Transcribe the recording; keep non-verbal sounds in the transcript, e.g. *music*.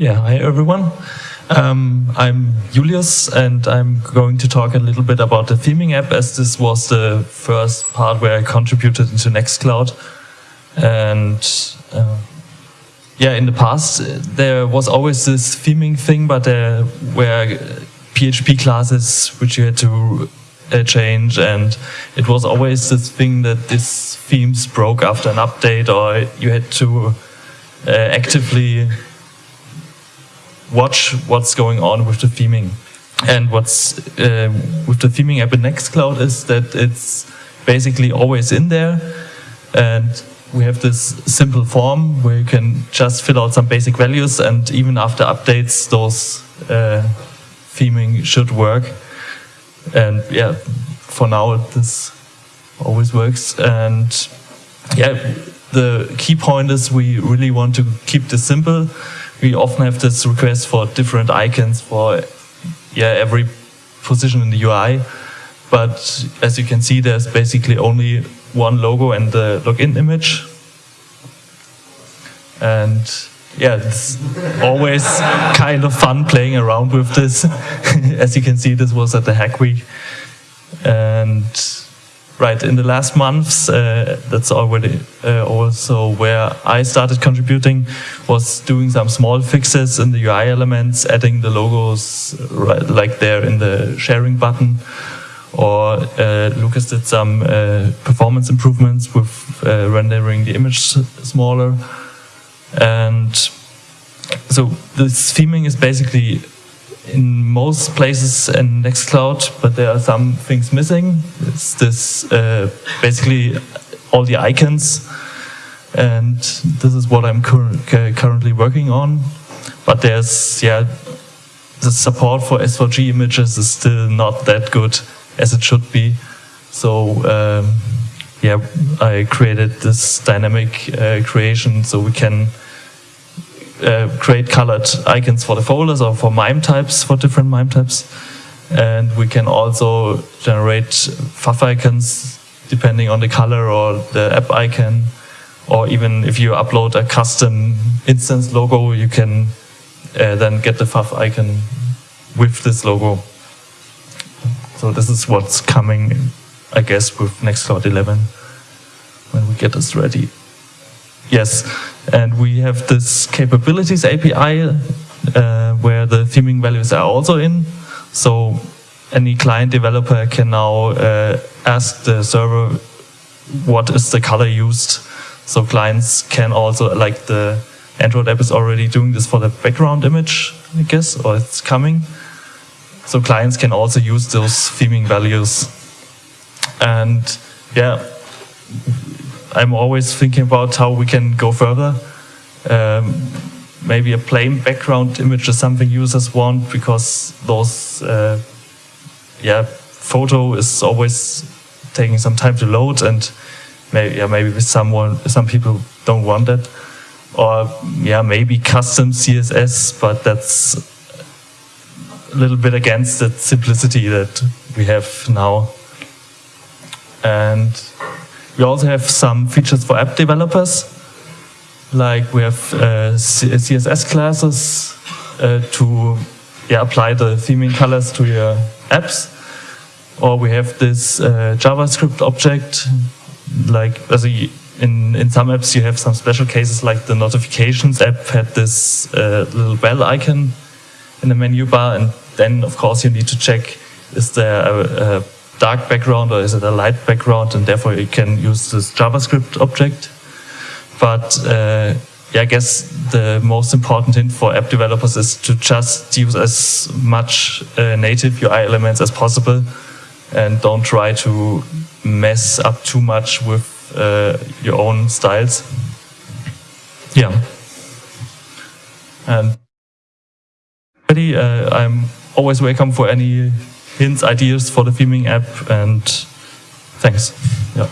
Yeah, hi everyone. Um, I'm Julius and I'm going to talk a little bit about the theming app as this was the first part where I contributed into Nextcloud. And uh, yeah, in the past there was always this theming thing, but there were PHP classes which you had to uh, change and it was always this thing that these themes broke after an update or you had to uh, actively watch what's going on with the theming. And what's uh, with the theming app in Nextcloud is that it's basically always in there. And we have this simple form where you can just fill out some basic values and even after updates, those uh, theming should work. And yeah, for now, this always works. And yeah, the key point is we really want to keep this simple we often have this request for different icons for yeah every position in the UI. But as you can see, there's basically only one logo and the login image. And yeah, it's always *laughs* kind of fun playing around with this. *laughs* as you can see, this was at the Hack Week. And Right, in the last months, uh, that's already uh, also where I started contributing, was doing some small fixes in the UI elements, adding the logos right, like there in the sharing button, or uh, Lucas did some uh, performance improvements with uh, rendering the image smaller. And so this theming is basically in most places in Nextcloud, but there are some things missing. It's this uh, basically all the icons, and this is what I'm cur currently working on. But there's yeah, the support for SVG images is still not that good as it should be. So um, yeah, I created this dynamic uh, creation so we can uh, create colored icons for the folders or for MIME types, for different MIME types. And we can also generate favicons depending on the color or the app icon. Or even if you upload a custom instance logo, you can uh, then get the FAF icon with this logo. So this is what's coming, I guess, with Nextcloud 11 when we get this ready. Yes, and we have this capabilities API uh, where the theming values are also in. So any client developer can now uh, ask the server what is the color used. So clients can also, like the Android app is already doing this for the background image, I guess, or it's coming. So clients can also use those theming values. And yeah, I'm always thinking about how we can go further. Um, maybe a plain background image is something users want because those, uh, yeah, photo is always taking some time to load and maybe, yeah, maybe someone, some people don't want that. Or yeah, maybe custom CSS, but that's a little bit against that simplicity that we have now. And we also have some features for app developers, like we have uh, CSS classes uh, to yeah, apply the theming colors to your apps. Or we have this uh, JavaScript object, like as a, in, in some apps you have some special cases like the notifications app had this uh, little bell icon in the menu bar and then of course you need to check is there a, a dark background or is it a light background and therefore you can use this JavaScript object. But uh, yeah, I guess the most important thing for app developers is to just use as much uh, native UI elements as possible and don't try to mess up too much with uh, your own styles. Yeah. And uh, I'm always welcome for any hints, ideas for the theming app, and thanks. Yeah.